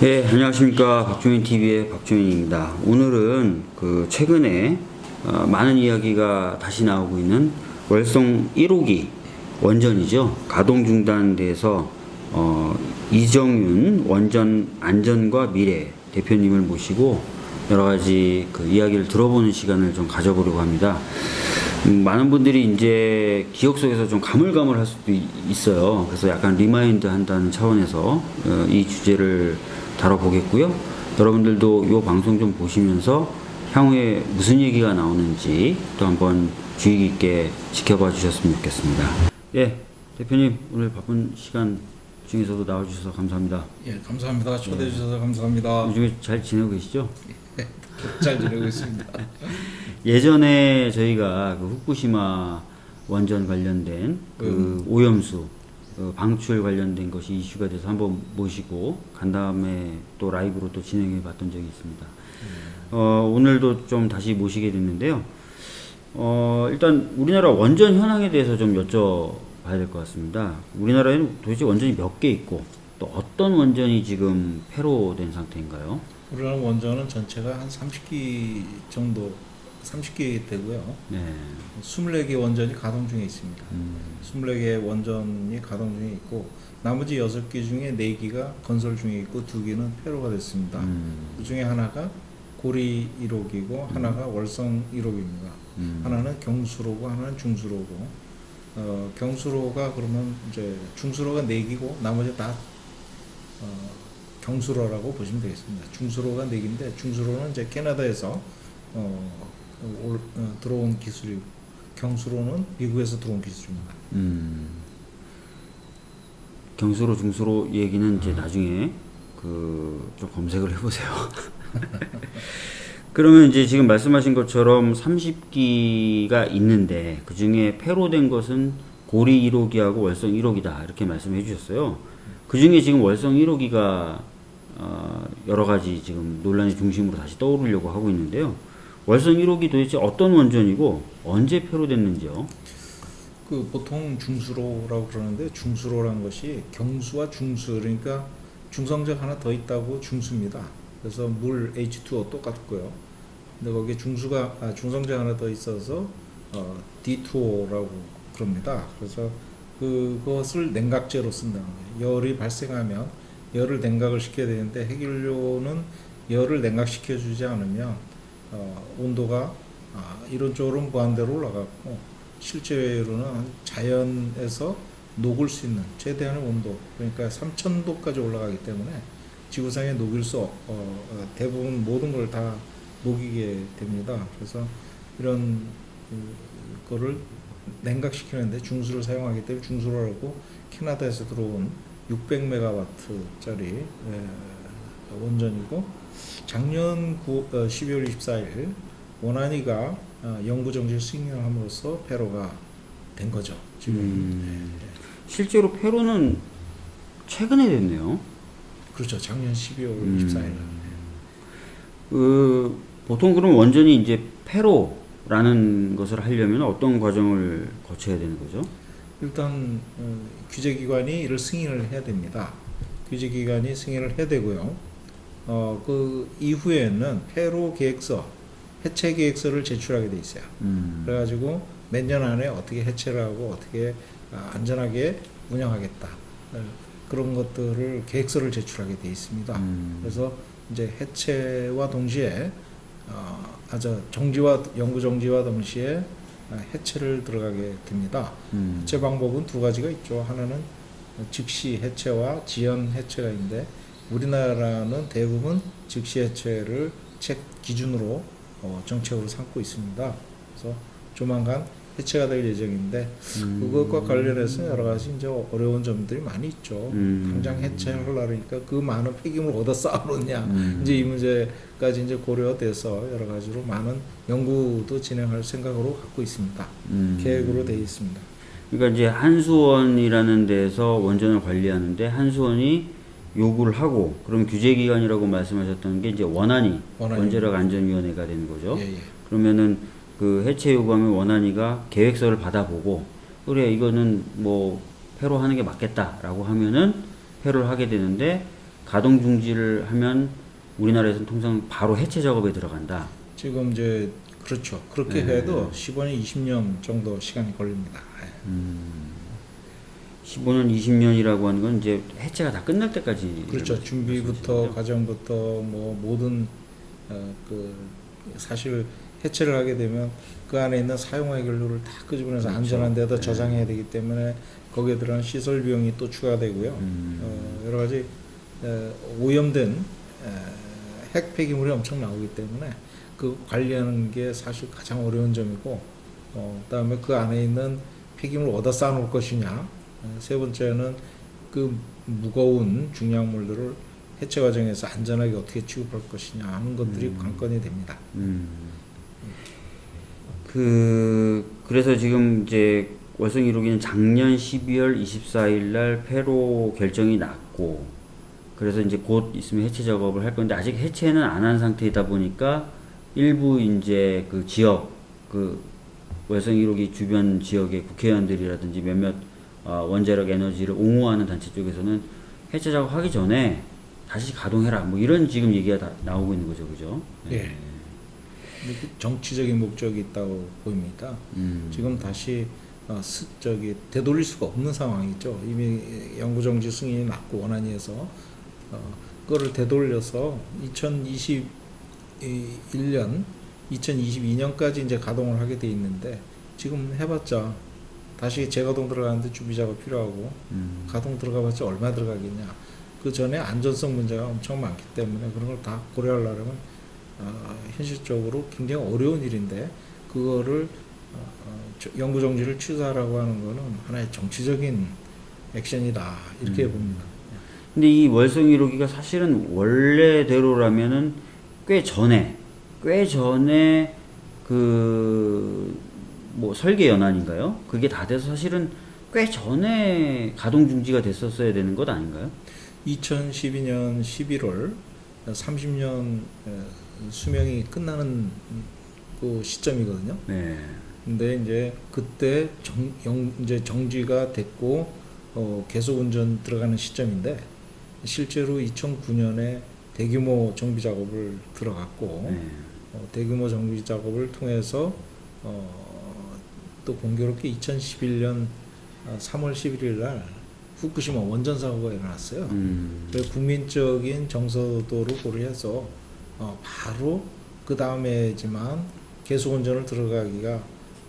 네, 안녕하십니까. 박주민 TV의 박주민입니다. 오늘은 그 최근에 어, 많은 이야기가 다시 나오고 있는 월성 1호기 원전이죠. 가동 중단돼서 어, 이정윤 원전 안전과 미래 대표님을 모시고 여러 가지 그 이야기를 들어보는 시간을 좀 가져보려고 합니다. 음, 많은 분들이 이제 기억 속에서 좀 가물가물할 수도 이- 있어요. 그래서 약간 remind 한다는 차원에서 어, 이 주제를 다뤄보겠고요. 여러분들도 이 방송 좀 보시면서 향후에 무슨 얘기가 나오는지 또 한번 주의 깊게 지켜봐 주셨으면 좋겠습니다. 예, 대표님 오늘 바쁜 시간 중에서도 나와주셔서 감사합니다. 예, 감사합니다. 초대해 주셔서 감사합니다. 요즘에 잘 지내고 계시죠? 잘 지내고 있습니다. 예전에 저희가 그 후쿠시마 원전 관련된 그 오염수 어, 방출 관련된 것이 이슈가 돼서 한번 모시고 간 다음에 또 라이브로 또 진행해 봤던 적이 있습니다. 어, 오늘도 좀 다시 모시게 됐는데요. 어, 일단 우리나라 원전 현황에 대해서 좀 여쭤봐야 될 것 같습니다. 우리나라에는 도대체 원전이 몇 개 있고 또 어떤 원전이 지금 폐로된 상태인가요? 우리나라 원전은 전체가 한 30기 정도 30기 되고요. 네. 24개 원전이 가동 중에 있습니다. 음, 24개 원전이 가동 중에 있고 나머지 6기 중에 4기가 건설 중에 있고 2기는 폐로가 됐습니다. 음, 그 중에 하나가 고리 1호기고 하나가 월성 1호기입니다. 음. 하나는 경수로고 하나는 중수로고 어, 경수로가 그러면 이제 중수로가 4기고 나머지 다 어, 경수로라고 보시면 되겠습니다. 중수로가 4기인데 중수로는 이제 캐나다에서 어, 올, 어, 들어온 기술이고 경수로는 미국에서 들어온 기술입니다. 음. 경수로 중수로 얘기는 이제 나중에 그 좀 검색을 해보세요. 그러면 이제 지금 말씀하신 것처럼 30기가 있는데 그 중에 폐로된 것은 고리 1호기하고 월성 1호기다 이렇게 말씀해 주셨어요. 그 중에 지금 월성 1호기가 어, 여러 가지 지금 논란의 중심으로 다시 떠오르려고 하고 있는데요. 월성 1호기 도대체 어떤 원전이고 언제 폐로됐는지요? 그 보통 중수로라고 그러는데 중수로라는 것이 경수와 중수 그러니까 중성적 하나 더 있다고 중수입니다. 그래서 물 H2O 똑같고요. 근데 거기에 중수가 아, 중성적 하나 더 있어서 어, D2O라고 그럽니다. 그래서 그것을 냉각제로 쓴다는 거예요. 열이 발생하면 열을 냉각을 시켜야 되는데 핵연료는 열을 냉각시켜 주지 않으면 어, 온도가 아, 이론적으로 무한대로 올라가고 실제로는 자연에서 녹을 수 있는 최대한의 온도 그러니까 3000도까지 올라가기 때문에 지구상에 녹일 수 없- 어, 어, 대부분 모든 걸 다 녹이게 됩니다. 그래서 이런 그, 거를 냉각시키는데 중수를 사용하기 때문에 중수로라고 캐나다에서 들어온 600메가와트짜리 원전이고 작년 9, 어, 12월 24일 원안이가 어, 영구 정지를 승인함으로써 폐로가 된 거죠. 지금 음, 실제로 폐로는 최근에 됐네요. 그렇죠. 작년 12월 음. 24일. 그 보통 그럼 원전이 이제 폐로라는 것을 하려면 어떤 과정을 거쳐야 되는 거죠? 일단 어, 규제기관이 이를 승인을 해야 됩니다. 규제기관이 승인을 해야 되고요. 어, 그 이후에는 폐로 계획서, 해체 계획서를 제출하게 돼 있어요. 음, 그래가지고 몇 년 안에 어떻게 해체를 하고 어떻게 아, 안전하게 운영하겠다. 어, 그런 것들을 계획서를 제출하게 돼 있습니다. 음, 그래서 이제 해체와 동시에 어, 아저 정지와 영구 정지와 동시에 아, 해체를 들어가게 됩니다. 음, 해체 방법은 두 가지가 있죠. 하나는 즉시 해체와 지연 해체가 있는데 우리나라는 대부분 즉시 해체를 책 기준으로 어, 정책으로 삼고 있습니다. 그래서 조만간 해체가 될 예정인데 음, 그것과 관련해서 여러 가지 이제 어려운 점들이 많이 있죠. 음. 당장 해체하려니까 그 많은 폐기물 어디다 쌓아놓냐 음. 이제 이 문제까지 이제 고려돼서 여러 가지로 많은 연구도 진행할 생각으로 갖고 있습니다. 음. 계획으로 되어 있습니다. 그러니까 이제 한수원이라는 데서 원전을 관리하는데 한수원이 요구를 하고 그럼 규제기관이라고 말씀하셨던 게 이제 원안이 원안이. 원자력 안전위원회가 되는 거죠. 예, 예. 그러면은 그 해체 요구하면 원안이가 계획서를 받아보고 그래 이거는 뭐 폐로 하는 게 맞겠다라고 하면은 회로를 하게 되는데 가동 중지를 하면 우리나라에서는 통상 바로 해체 작업에 들어간다. 지금 이제 그렇죠. 그렇게 네. 해도 15년, 20년 정도 시간이 걸립니다. 예. 15년, 20년이라고 하는 건 이제 해체가 다 끝날 때까지 그렇죠. 준비부터? 과정부터 뭐 모든 어, 그 사실 해체를 하게 되면 그 안에 있는 사용 해결료를 다 끄집어내서 그렇죠. 안전한 데다 네. 저장해야 되기 때문에 거기에 들어간 시설 비용이 또 추가되고요. 음. 어, 여러 가지 어, 오염된 에, 핵 폐기물이 엄청 나오기 때문에 그 관리하는 게 사실 가장 어려운 점이고 어, 그다음에 그 안에 있는 폐기물을 어디다 쌓아놓을 것이냐 어, 세 번째는 그 무거운 중요물들을 해체 과정에서 안전하게 어떻게 취급할 것이냐 하는 것들이 관건이 됩니다. 음. 그 그래서 지금 이제 월성 1호기는 작년 12월 24일 날 폐로 결정이 났고 그래서 이제 곧 있으면 해체 작업을 할 건데 아직 해체는 안 한 상태이다 보니까 일부 이제 그 지역 그 월성 1호기 주변 지역의 국회의원들이라든지 몇몇 어, 원자력 에너지를 옹호하는 단체 쪽에서는 해체 작업하기 전에 다시 가동해라 뭐 이런 지금 얘기가 다 나오고 있는 거죠, 그죠? 예. 근데 그 정치적인 목적이 있다고 보입니다. 음. 지금 다시 어, 스, 저기 되돌릴 수가 없는 상황이죠. 이미 영구정지 승인이 났고 원안위에서 어, 그거를 되돌려서 2021년, 2022년까지 이제 가동을 하게 돼 있는데 지금 해봤자 다시 재가동 들어가는데 준비 작업 필요하고 음. 가동 들어가봤자 얼마 들어가겠냐. 그 전에 안전성 문제가 엄청 많기 때문에 그런 걸 다 고려하려면 어, 현실적으로 굉장히 어려운 일인데 그거를 어, 어, 저- 영구 정지를 취소하라고 하는 거는 하나의 정치적인 액션이다 이렇게 음. 봅니다. 근데 이 월성 1호기가 사실은 원래대로라면은 꽤 전에 꽤 전에 그 뭐 설계 연한인가요? 그게 다 돼서 사실은 꽤 전에 가동 중지가 됐었어야 되는 것 아닌가요? 2012년 11월 30년 수명이 끝나는 그 시점이거든요. 네. 근데 이제 그때 정, 영, 이제 정지가 됐고 어, 계속 운전 들어가는 시점인데 실제로 2009년에 대규모 정비 작업을 들어갔고 네. 어, 대규모 정비 작업을 통해서 어, 또 공교롭게 2011년 3월 11일 날 후쿠시마 원전 사고가 일어났어요. 음. 그래서 국민적인 정서도를 고려해서 어, 바로 그 다음에지만 계속 운전을 들어가기가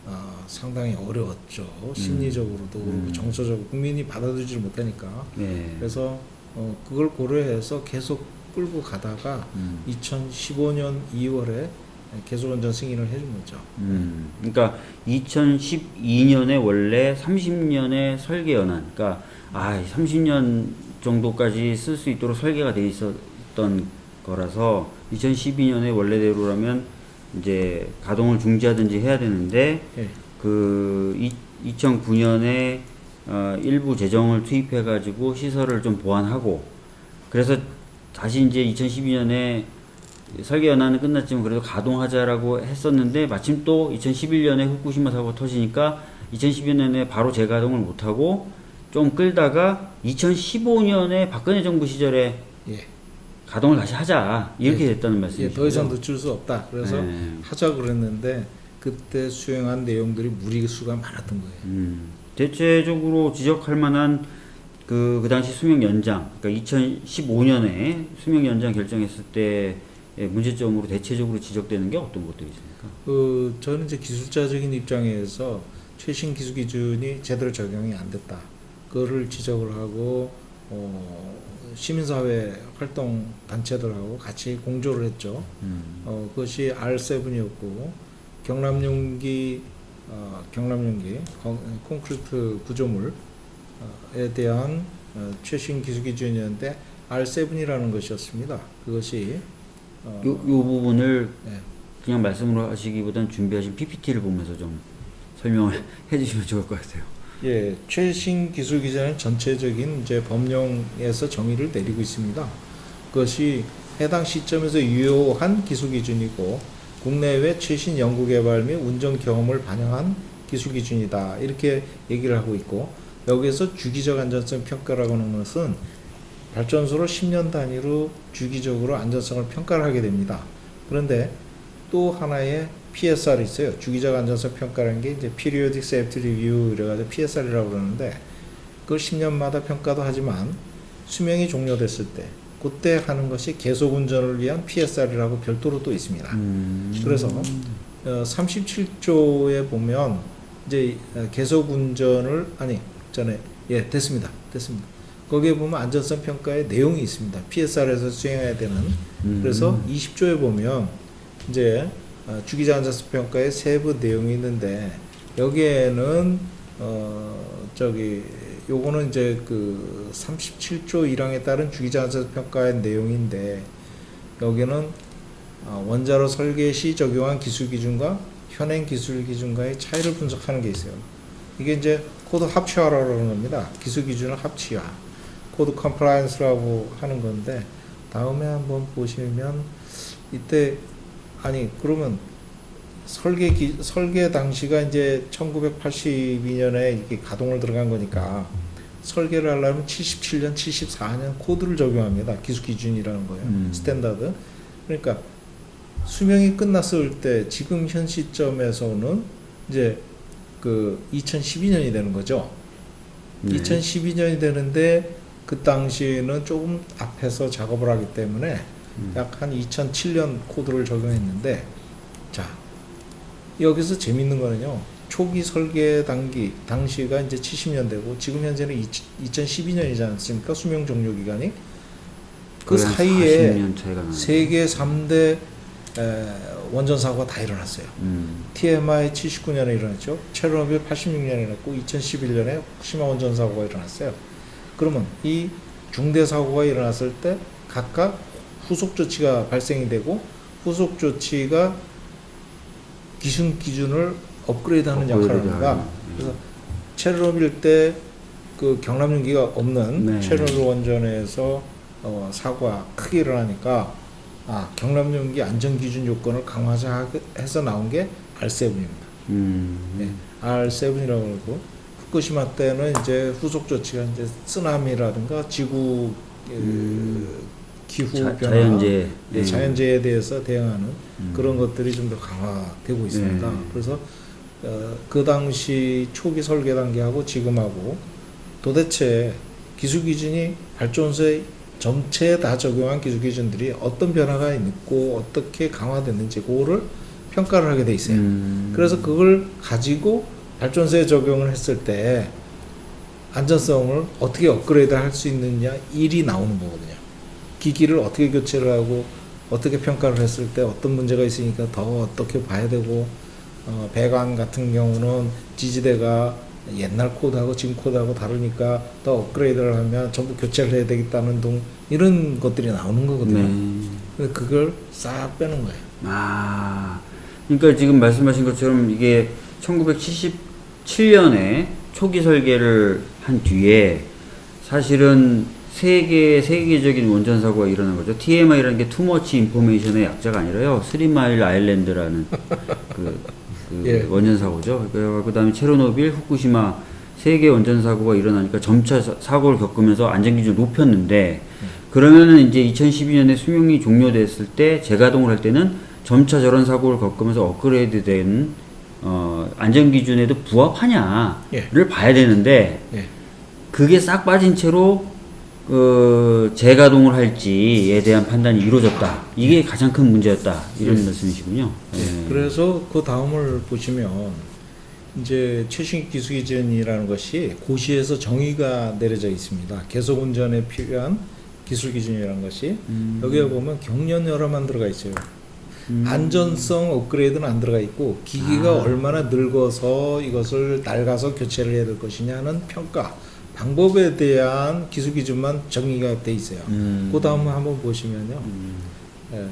어, 상당히 어려웠죠. 심리적으로도 음. 정서적으로 국민이 받아들이지 못하니까 네. 그래서 어, 그걸 고려해서 계속 끌고 가다가 음. 2015년 2월에 계속 운전 승인을 해준 거죠. 음, 그러니까 2012년에 원래 30년의 설계 연한, 그러니까 아 30년 정도까지 쓸 수 있도록 설계가 돼 있었던 거라서 2012년에 원래대로라면 이제 가동을 중지하든지 해야 되는데 예. 그 2009년에 어, 일부 재정을 투입해 가지고 시설을 좀 보완하고 그래서 다시 이제 2012년에 설계 연한은 끝났지만 그래도 가동하자라고 했었는데 마침 또 2011년에 후쿠시마 사고가 터지니까 2012년에 바로 재가동을 못하고 좀 끌다가 2015년에 박근혜 정부 시절에 예. 가동을 다시 하자 이렇게 예. 됐다는 예, 말씀이시죠? 더 이상 늦출 수 없다. 그래서 네. 하자 그랬는데 그때 수행한 내용들이 무리수가 많았던 거예요. 음, 대체적으로 지적할 만한 그, 그 당시 수명 연장, 그러니까 2015년에 수명 연장 결정했을 때의 문제점으로 대체적으로 지적되는 게 어떤 것들이 있습니까? 그 저는 이제 기술자적인 입장에서 최신 기술 기준이 제대로 적용이 안 됐다. 그거를 지적을 하고 어, 시민사회 활동 단체들하고 같이 공조를 했죠. 음, 어, 그것이 R7이었고 경남용기 어, 경남용기 콘- 콘크리트 구조물에 대한 어, 최신 기술 기준이었는데 R7이라는 것이었습니다. 그것이 어, 요, 요 부분을 예. 그냥 말씀으로 하시기보단 준비하신 PPT를 보면서 좀 설명을 해주시면 좋을 것 같아요. 예, 최신 기술 기준은 전체적인 이제 법령에서 정의를 내리고 있습니다. 그것이 해당 시점에서 유효한 기술 기준이고 국내외 최신 연구 개발 및 운전 경험을 반영한 기술 기준이다. 이렇게 얘기를 하고 있고 여기에서 주기적 안전성 평가라고 하는 것은 발전소를 10년 단위로 주기적으로 안전성을 평가를 하게 됩니다. 그런데 또 하나의 PSR이 있어요. 주기적 안전성 평가라는 게 이제 Periodic Safety Review 이래가지고 PSR이라고 그러는데 그걸 10년마다 평가도 하지만 수명이 종료됐을 때 그때 하는 것이 계속 운전을 위한 PSR이라고 별도로 또 있습니다. 음. 그래서 어, 37조에 보면 이제 어, 계속 운전을 아니 전에 예 됐습니다 됐습니다 거기에 보면 안전성 평가의 내용이 있습니다 PSR에서 수행해야 되는 음. 그래서 20조에 보면 이제 어, 주기자 안전성 평가의 세부 내용이 있는데 여기에는 어 저기 요거는 이제 그 37조 1항에 따른 주기자 안전성 평가의 내용인데 여기는 어, 원자로 설계 시 적용한 기술 기준과 현행 기술 기준과의 차이를 분석하는 게 있어요. 이게 이제 코드 합치화라고 그러는 겁니다. 기술 기준을 합치화. code compliance라고 하는 건데 다음에 한번 보시면 이때 아니 그러면 설계 기, 설계 당시가 이제 1982년에 이렇게 가동을 들어간 거니까 설계를 하려면 77년, 74년 코드를 적용합니다. 기술 기준이라는 거예요. 음. Standard. 그러니까 수명이 끝났을 때 지금 현 시점에서는 이제 그 2012년이 되는 거죠. 네. 2012년이 되는데 그 당시에는 조금 앞에서 작업을 하기 때문에 음. 약한 2007년 코드를 적용했는데 자 여기서 재밌는 거는요 초기 설계 단기 당시가 이제 70년대고 지금 현재는 2012년이지 않습니까 수명 종료 기간이 그 사이에 40년 차이가 나요. 세계 3대 에, 원전 사고가 다 일어났어요. 음. TMI 79년에 일어났죠. 체르노빌 86년에 일어났고 2011년에 후쿠시마 원전 사고가 일어났어요. 그러면 이 중대 사고가 일어났을 때 각각 후속 조치가 발생이 되고 후속 조치가 기준 기준을 업그레이드하는 역할을 합니다. 업그레이드하는, 그래서 체르노빌 때 그 경납용기가 없는 네. 체르노빌 원전에서 어, 사고가 크게 일어나니까 아 경납용기 안전 기준 요건을 강화해서 나온 게 R7입니다. 음. 네, R7이라고 그러고 후쿠시마 때는 이제 후속 조치가 이제 쓰나미라든가 지구 그 음. 기후 자, 변화, 자연재해. 네, 네. 자연재해에 대해서 대응하는 음. 그런 것들이 좀 더 강화되고 있습니다. 네. 그래서 어, 그 당시 초기 설계 단계하고 지금하고 도대체 기술 기준이 발전소에 전체에 다 적용한 기술 기준들이 어떤 변화가 있고 어떻게 강화됐는지 그거를 평가를 하게 돼 있어요. 음. 그래서 그걸 가지고 발전소에 적용을 했을 때 안전성을 어떻게 업그레이드 할 수 있느냐 일이 나오는 거거든요. 기기를 어떻게 교체를 하고 어떻게 평가를 했을 때 어떤 문제가 있으니까 더 어떻게 봐야 되고 어, 배관 같은 경우는 지지대가 옛날 코드하고 지금 코드하고 다르니까 더 업그레이드를 하면 전부 교체를 해야 되겠다는 등 이런 것들이 나오는 거거든요. 네. 근데 그걸 싹 빼는 거예요. 아, 그러니까 지금 말씀하신 것처럼 이게 1977년에 초기 설계를 한 뒤에 사실은 세계 세계적인 원전 사고가 일어난 거죠. TMI라는 게 too much information의 약자가 아니라요. 스리마일 아일랜드라는 그, 그 예. 원전 사고죠. 그 다음에 체르노빌, 후쿠시마 세계 원전 사고가 일어나니까 점차 사- 사고를 겪으면서 안전 기준을 높였는데 그러면은 이제 2012년에 수명이 종료됐을 때 재가동을 할 때는 점차 저런 사고를 겪으면서 업그레이드된 어, 안전 기준에도 부합하냐를 예. 봐야 되는데 예. 그게 싹 빠진 채로 그 재가동을 할지에 대한 판단이 이루어졌다. 이게 가장 큰 문제였다. 이런 예. 말씀이시군요. 예. 그래서 그 다음을 보시면 이제 최신 기술 기준이라는 것이 고시에서 정의가 내려져 있습니다. 계속 운전에 필요한 기술 기준이라는 것이 음. 여기에 보면 경련여라만 들어가 있어요. 음. 안전성 업그레이드는 안 들어가 있고 기기가 아. 얼마나 늙어서 이것을 낡아서 교체를 해야 될 것이냐는 평가 방법에 대한 기술 기준만 정의가 돼 있어요. 음. 그 다음 한번 보시면요. 음. 예,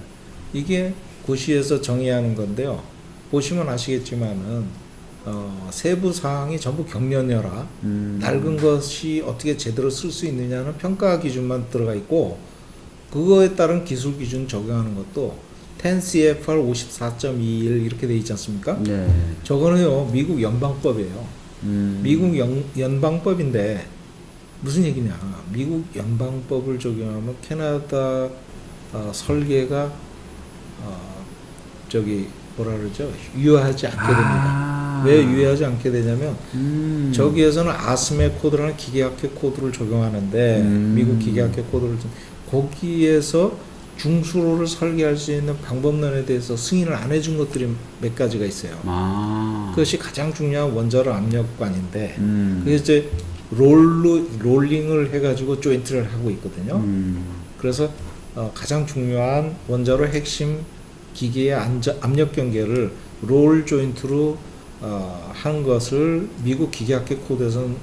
이게 고시에서 정의하는 건데요. 보시면 아시겠지만은 어, 세부 사항이 전부 경련여라. 음. 낡은 것이 어떻게 제대로 쓸 수 있느냐는 평가 기준만 들어가 있고 그거에 따른 기술 기준 적용하는 것도 10CFR 54.21 이렇게 돼 있지 않습니까? 네. 저거는요 미국 연방법이에요. 음. 미국 연, 연방법인데 무슨 얘기냐? 미국 연방법을 적용하면 캐나다 어, 설계가 어, 저기 뭐라 그러죠? 유효하지 않게 됩니다. 아. 왜 유효하지 않게 되냐면 음. 저기에서는 아스메 코드라는 기계학회 코드를 적용하는데 음. 미국 기계학회 코드를 좀- 거기에서 중수로를 설계할 수 있는 방법론에 대해서 승인을 안 해준 것들이 몇 가지가 있어요. 아. 그것이 가장 중요한 원자로 압력관인데 음. 그게 이제 roll로 rolling을 해가지고 조인트를 하고 있거든요. 음. 그래서 어, 가장 중요한 원자로 핵심 기계의 안저, 압력 경계를 roll joint로 어, 한 것을 미국 기계학회 코드에서는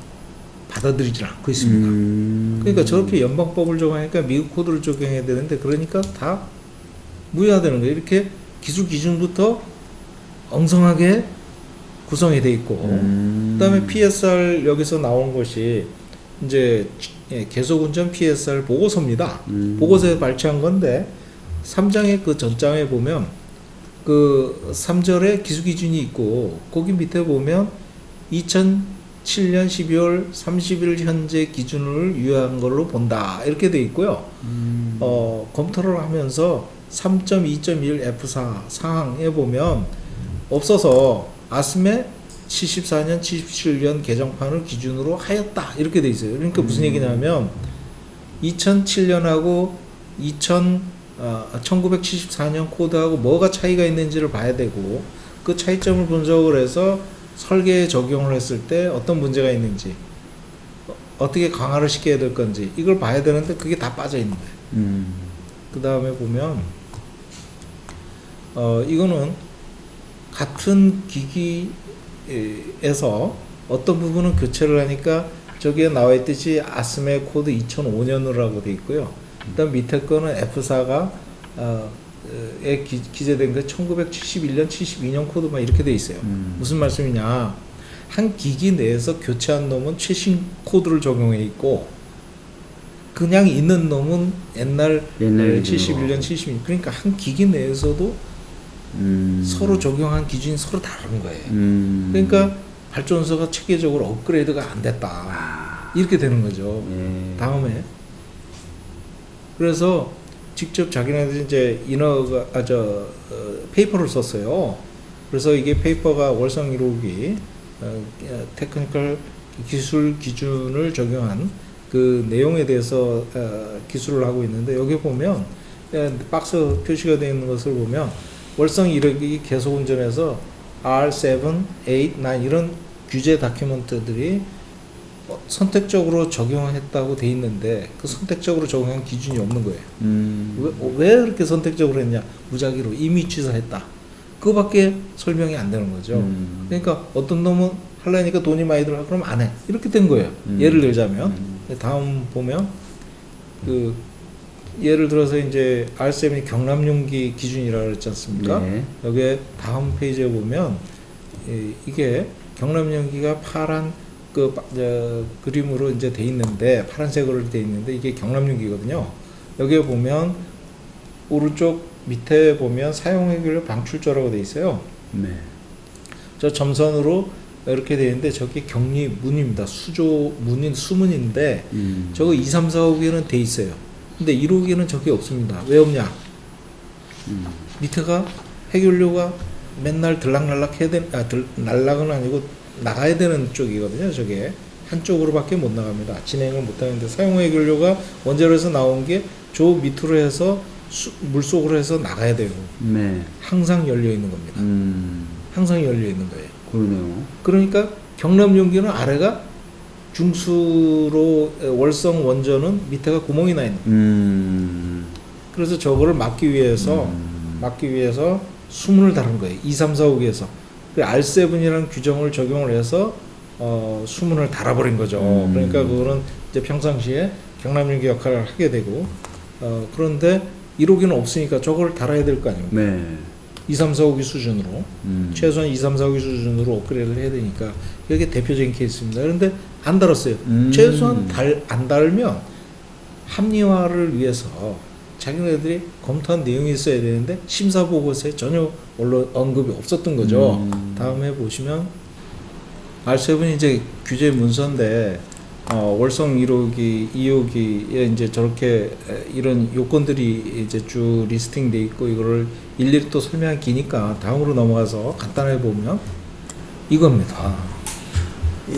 받아들이질 않고 있습니다. 음. 그러니까 저렇게 연방법을 적용하니까 미국 코드를 적용해야 되는데 그러니까 다 무효화되는 거예요. 이렇게 기술 기준부터 엉성하게 구성이 돼 있고 음. 그다음에 PSR 여기서 나온 것이 이제 예, 계속 운전 PSR 보고서입니다. 음. 보고서에 발췌한 건데 3장의 그 전장에 보면 그 3절에 기수 기준이 있고 거기 밑에 보면 2007년 12월 30일 현재 기준을 유효한 걸로 본다 이렇게 돼 있고요. 음. 어, 검토를 하면서 3.2.1 F4 상황에 보면 없어서 아스메 74년, 77년 개정판을 기준으로 하였다 이렇게 돼 있어요. 그러니까 무슨 음. 얘기냐면 2007년하고 2000 어, 1974년 코드하고 뭐가 차이가 있는지를 봐야 되고 그 차이점을 분석을 해서 설계에 적용을 했을 때 어떤 문제가 있는지 어, 어떻게 강화를 시켜야 될 건지 이걸 봐야 되는데 그게 다 빠져 있는 거예요. 음. 그 다음에 보면 어 이거는 같은 기기에서 어떤 부분은 교체를 하니까 저기에 나와 있듯이 ASME 코드 2005년으로 라고 돼 있고요. 그다음 밑에 거는 F4가 어, 에 기, 기재된 거 1971년, 72년 코드만 이렇게 돼 있어요. 음. 무슨 말씀이냐? 한 기기 내에서 교체한 놈은 최신 코드를 적용해 있고 그냥 있는 놈은 옛날 옛날 71년, 72년 그러니까 한 기기 내에서도 음. 서로 적용한 기준이 서로 다른 거예요. 음. 그러니까 발전소가 체계적으로 업그레이드가 안 됐다. 이렇게 되는 거죠. 예. 다음에 그래서 직접 자기네들이 이제 인허가 아, 저 어, 페이퍼를 썼어요. 그래서 이게 페이퍼가 월성 1호기 어, 테크니컬 기술 기준을 적용한 그 내용에 대해서 어, 기술을 하고 있는데 여기 보면 어, 박스 표시가 되어 있는 것을 보면 월성 1호기 계속 운전해서 R7, 8, 9 이런 규제 다큐멘트들이 어, 선택적으로 적용했다고 돼 있는데 그 선택적으로 적용한 기준이 없는 거예요. 음. 왜, 왜 그렇게 선택적으로 했냐? 무작위로 이미 취소했다. 그거밖에 설명이 안 되는 거죠. 음. 그러니까 어떤 놈은 하려니까 돈이 많이 들어 그럼 안 해. 이렇게 된 거예요. 음. 예를 들자면 음. 다음 보면 그 예를 들어서 이제 R7이 경남용기 기준이라고 그랬지 않습니까? 네. 여기에 다음 페이지에 보면 이- 이게 경남연기가 파란 그 바- 저, 그림으로 이제 돼 있는데 파란색으로 돼 있는데 이게 경남연기거든요. 여기에 보면 오른쪽 밑에 보면 사용 해결 방출조라고 돼 있어요. 네. 저 점선으로 이렇게 돼 있는데 저게 격리 문입니다. 수조 문인 수문인데 음. 저거 2, 3, 4, 5기는 돼 있어요. 근데 1호기는 저게 없습니다. 왜 없냐? 음. 밑에가 해결료가 맨날 들락날락 해야 되는 아 들, 날락은 아니고 나가야 되는 쪽이거든요 저게 한쪽으로밖에 못 나갑니다 진행을 못 하는데 사용 해결료가 원자로에서 나온 게 저 밑으로 해서 수, 물속으로 해서 나가야 돼요 네. 항상 열려 있는 겁니다 음. 항상 열려 있는 거예요 그러네요. 그러니까 경남 용기는 아래가 중수로 에, 월성 원전은 밑에가 구멍이 나 있는 거예요. 음. 그래서 저거를 막기 위해서 음. 막기 위해서 수문을 다룬 거예요. 2, 3, 4, 5기에서. 그 R7이라는 규정을 적용을 해서 어, 수문을 달아버린 거죠. 음. 그러니까 그거는 이제 평상시에 경남용기 역할을 하게 되고 어, 그런데 1호기는 없으니까 저걸 달아야 될 거 아닙니까? 네. 2, 3, 4, 5기 수준으로 음. 최소한 2, 3, 4, 5기 수준으로 업그레이드를 해야 되니까 이게 대표적인 케이스입니다. 그런데 안 달았어요. 음. 최소한 달, 안 달면 합리화를 위해서 자기네들이 검토한 내용이 있어야 되는데 심사 보고서에 전혀 언론 언급이 없었던 거죠. 음. 다음에 보시면 R7이 이제 규제 문서인데 어, 월성 1호기, 2호기에 이제 저렇게 에, 이런 요건들이 이제 쭉 리스팅돼 있고 이거를 일일이 또 설명하기 기니까 다음으로 넘어가서 간단하게 보면 이겁니다.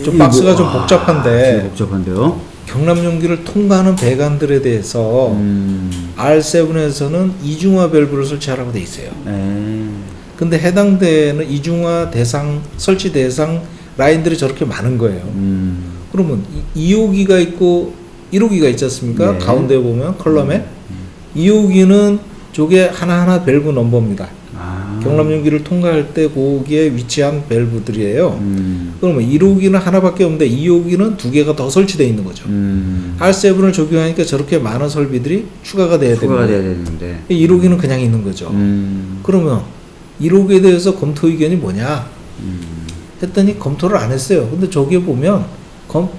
좀이 박스가 좀 아, 복잡한데. 좀 복잡한데요. 경남 용기를 통과하는 배관들에 대해서 음. R7에서는 이중화 밸브를 설치하라고 돼 있어요. 네. 근데 해당되는 이중화 대상 설치 대상 라인들이 저렇게 많은 거예요. 음. 그러면 2호기가 있고 1호기가 있지 않습니까? 네. 가운데 보면 컬럼에 2호기는 저게 하나하나 밸브 넘버입니다. 아. 경남 용기를 통과할 때 거기에 위치한 밸브들이에요. 음. 그러면 1호기는 하나밖에 없는데 2호기는 두 개가 더 설치되어 있는 거죠. 음. R7을 적용하니까 저렇게 많은 설비들이 추가가 돼야 추가가 돼야 됩니다. 되는데. 1호기는 그냥 있는 거죠. 음. 그러면 1호기에 대해서 검토 의견이 뭐냐 음. 했더니 검토를 안 했어요. 근데 저기에 보면 검,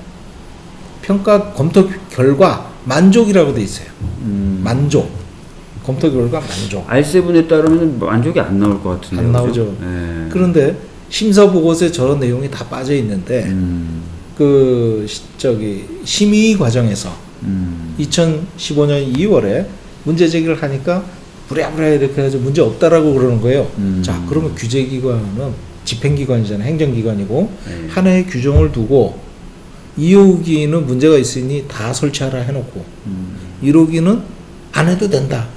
평가 검토 결과 만족이라고 돼 있어요. 음. 만족. 검토 결과 만족. R7에 따르면 만족이 안 나올 것 같은데. 안 나오죠. 네. 그런데 심사 보고서에 저런 내용이 다 빠져 있는데 음. 그 시- 저기 심의 과정에서 음. 2015년 2월에 문제 제기를 하니까 부랴부랴 이렇게 해서 문제 없다라고 그러는 거예요. 음. 자, 그러면 규제기관은 집행기관이잖아요. 행정기관이고 네. 하나의 규정을 두고 2호기는 문제가 있으니 다 설치하라 해놓고 음. 1호기는 안 해도 된다.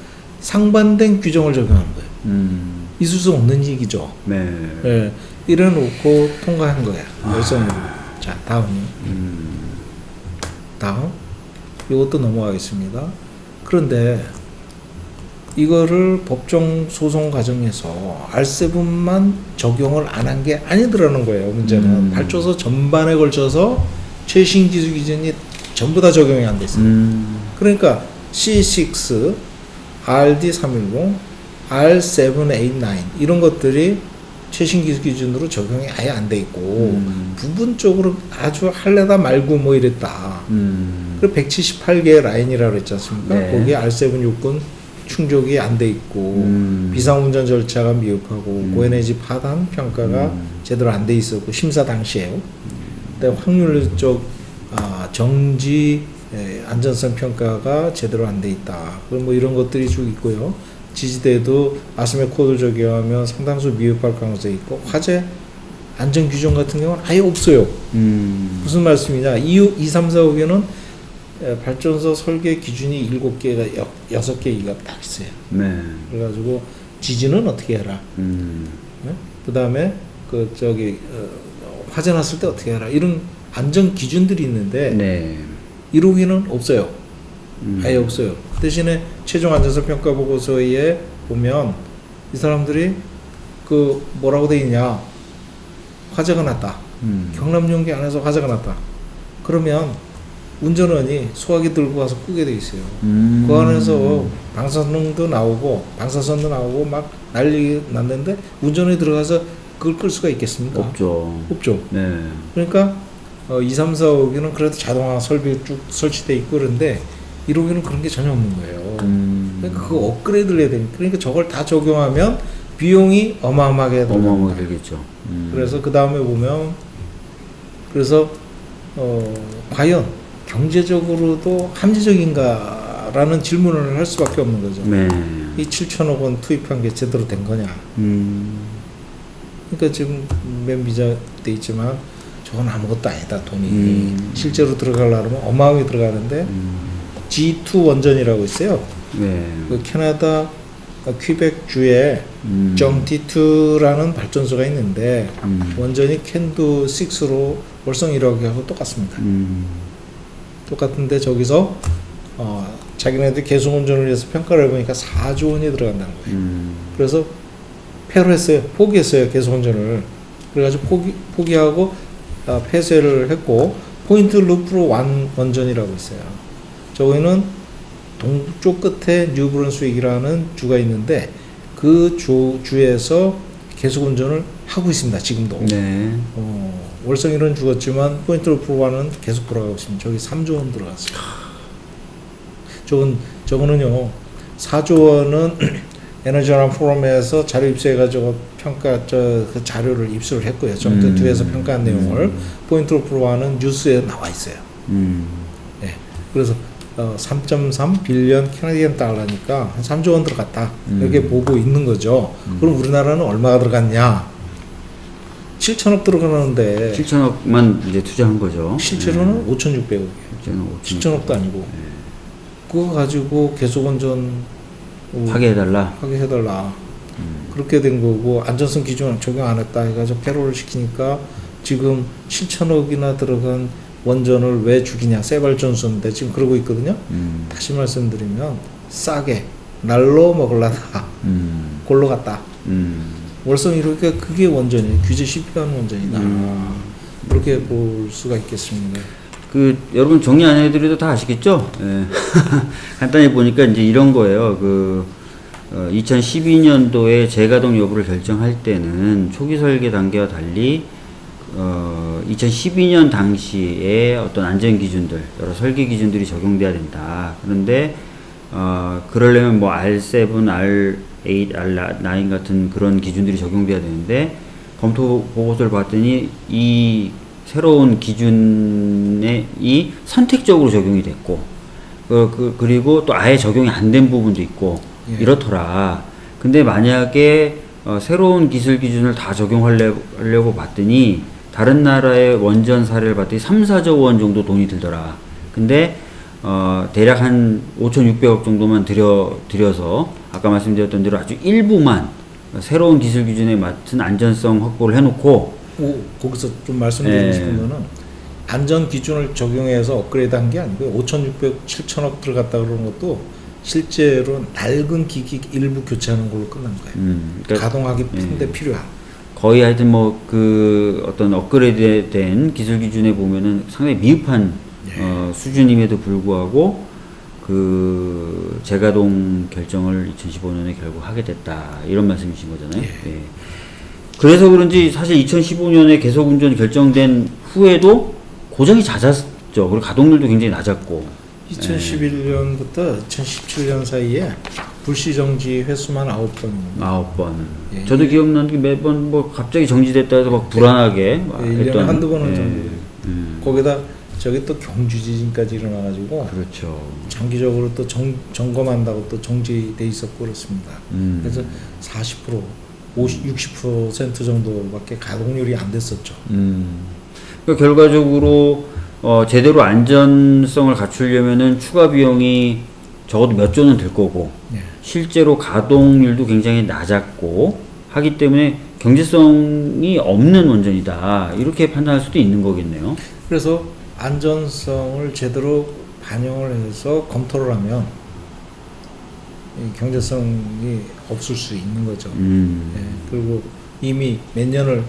상반된 규정을 적용하는 거예요. 음. 있을 수 없는 얘기죠. 네. 예, 이래놓고 통과한 거야. 열성으로. 자, 다음. 음. 다음. 이것도 넘어가겠습니다. 그런데 이거를 법정 소송 과정에서 R7만 적용을 안 한 게 아니더라는 거예요. 문제는 음. 발전소 전반에 걸쳐서 최신 기술 기준이 전부 다 적용이 안돼 있어요. 음. 그러니까 C6, RD310, R789 이런 것들이 최신 기준으로 적용이 아예 안 돼 있고 음. 부분적으로 아주 할래다 말고 뭐 이랬다. 음. 그리고 178개의 라인이라고 그랬지 않습니까? 네. 거기에 R7 요건 충족이 안 돼 있고 음. 비상운전 절차가 미흡하고 음. 고에너지 파단 평가가 음. 제대로 안 돼 있었고 심사 당시에요. 근데 확률적 아, 정지 에, 안전성 평가가 제대로 안 돼 있다. 그럼 뭐 이런 것들이 쭉 있고요. 지지대도 아스메 코드를 적용하면 상당수 미흡할 가능성이 있고 화재 안전 규정 같은 경우는 아예 없어요. 음. 무슨 말씀이냐? 2, 2 3, 4, 5개는 발전소 설계 기준이 7개가 6개가 딱 있어요. 네. 그래가지고 지진은 어떻게 해라. 음. 그 다음에 그 저기 어, 화재 났을 때 어떻게 해라. 이런 안전 기준들이 있는데 네. 1호기는 없어요. 음. 아예 없어요. 대신에 최종 안전성 평가 보고서에 보면 이 사람들이 그 뭐라고 돼 있냐? 화재가 났다. 음. 경남 용기 안에서 화재가 났다. 그러면 운전원이 소화기 들고 가서 끄게 돼 있어요. 음. 그 안에서 방사능도 나오고 방사선도 나오고 막 난리 났는데 운전원이 들어가서 그걸 끌 수가 있겠습니까? 없죠. 없죠. 네. 그러니까 어, 2, 3, 4, 5기는 그래도 자동화 설비 쭉 설치돼 있고 그런데 1호기는 그런 게 전혀 없는 거예요. 음. 그러니까 그거 업그레이드를 해야 되니까 그러니까 저걸 다 적용하면 비용이 어마어마하게 어마어마하게. 들겠죠. 음. 그래서 그 다음에 보면 그래서 어 과연 경제적으로도 합리적인가라는 질문을 할 수밖에 없는 거죠. 네. 이 7천억 원 투입한 게 제대로 된 거냐? 음. 그러니까 지금 맨 비자 돼 있지만 저건 아무것도 아니다 돈이 음. 실제로 들어가려면 어마어마하게 들어가는데 음. G2 원전이라고 있어요. 네. 그 캐나다 퀴벡 주에 음. 정T2라는 발전소가 있는데 음. 원전이 캔두 6로 월성 1호기하고 똑같습니다. 음. 똑같은데 저기서 어, 자기네들 계속 운전을 해서 평가를 해보니까 4조 원이 들어간다는 거예요. 음. 그래서 폐를 했어요. 포기했어요. 계속 운전을. 그래가지고 포기, 포기하고 아, 폐쇄를 했고 포인트 르프로 원전이라고 있어요. 저기는 동쪽 끝에 뉴브런스윅이라는 주가 있는데 그 주, 주에서 계속 운전을 하고 있습니다. 지금도. 네. 어, 월성 1은 죽었지만 포인트 르프로는 계속 돌아가고 있습니다. 저기 3조 원 들어갔어요. 저건 저거는요 4조 원은 에너지원 포럼에서 자료 입수해가지고 평가 저 그 자료를 입수를 했고요. 정도 음. 2에서 평가한 내용을 포인트 루프와는 뉴스에 나와 있어요. 음. 예. 그래서 어, 3.3 빌리언 캐나디언 달러니까 한 3조 원 들어갔다 이렇게 보고 있는 거죠. 그럼 우리나라는 얼마가 들어갔냐? 7천억 들어가는데 7천억만 이제 투자한 거죠. 실제로는 5,600억이에요. 실제는 5천 7천억도 아니고 그거 가지고 계속 원전 어, 파괴해달라. 하게 해달라. 그렇게 된 거고 안전성 기준 적용 안 했다 해가지고 패롤을 시키니까 지금 7천억이나 들어간 원전을 왜 죽이냐 쇠발전소인데 지금 그러고 있거든요. 음. 다시 말씀드리면 싸게 날로 먹을라다 음. 골로 갔다. 음. 월성 1호가 그게 원전이에요. 규제 실패한 원전이다. 음. 그렇게 볼 수가 있겠습니다. 그 여러분 정리 안 해드려도 다 아시겠죠? 예. 간단히 보니까 이제 이런 거예요. 그 어, 2012년도에 재가동 여부를 결정할 때는 초기 설계 단계와 달리 어, 2012년 당시에 어떤 안전 기준들, 여러 설계 기준들이 적용돼야 된다. 그런데 어, 그러려면 뭐 R7, R8, R9 같은 그런 기준들이 적용돼야 되는데 검토 보고서를 봤더니 이 새로운 기준에 이 선택적으로 적용이 됐고 그, 그, 그리고 또 아예 적용이 안 된 부분도 있고 예. 이렇더라. 근데 만약에 어, 새로운 기술 기준을 다 적용하려고 봤더니 다른 나라의 원전 사례를 봤더니 3, 4조 원 정도 돈이 들더라. 근데 어, 대략 한 5,600억 정도만 들여 들여서 아까 말씀드렸던 대로 아주 일부만 새로운 기술 기준에 맞춘 안전성 확보를 해놓고 오, 거기서 좀 말씀드리고 예. 싶은 거는 안전 기준을 적용해서 업그레이드 한 게 아니고요. 5,600, 7천억 들어갔다 그러는 것도 실제로 낡은 기기 일부 교체하는 걸로 끝난 거예요. 음, 그러니까 가동하기 푼데 예. 필요한. 거의 하여튼 뭐 그 어떤 업그레이드된 기술 기준에 보면은 상당히 미흡한 예. 어, 수준임에도 불구하고 그 재가동 결정을 2015년에 결국 하게 됐다 이런 말씀이신 거잖아요. 예. 그래서 그런지 사실 2015년에 계속 운전 결정된 후에도 고장이 잦았죠. 그리고 가동률도 굉장히 낮았고. 2011년부터 2017년 사이에 불시 정지 횟수만 9번입니다. 아홉 번. 예. 저도 기억나는 게 매번 뭐 갑자기 정지됐다 해서 막 불안하게 막 예, 일년에 했던. 한두 번은 예. 정지. 음, 거기다 저기 또 경주 지진까지 일어나가지고 그렇죠. 장기적으로 또 정, 점검한다고 또 정지돼 있었고 그렇습니다. 음. 그래서 40% 50, 60% 정도밖에 가동률이 안 됐었죠. 음. 그러니까 결과적으로 어, 제대로 안전성을 갖추려면은 추가 비용이 적어도 몇 조는 들 거고 예. 실제로 가동률도 굉장히 낮았고 하기 때문에 경제성이 없는 원전이다 이렇게 판단할 수도 있는 거겠네요. 그래서 안전성을 제대로 반영을 해서 검토를 하면 이 경제성이 없을 수 있는 거죠. 음. 예, 그리고 이미 몇 년을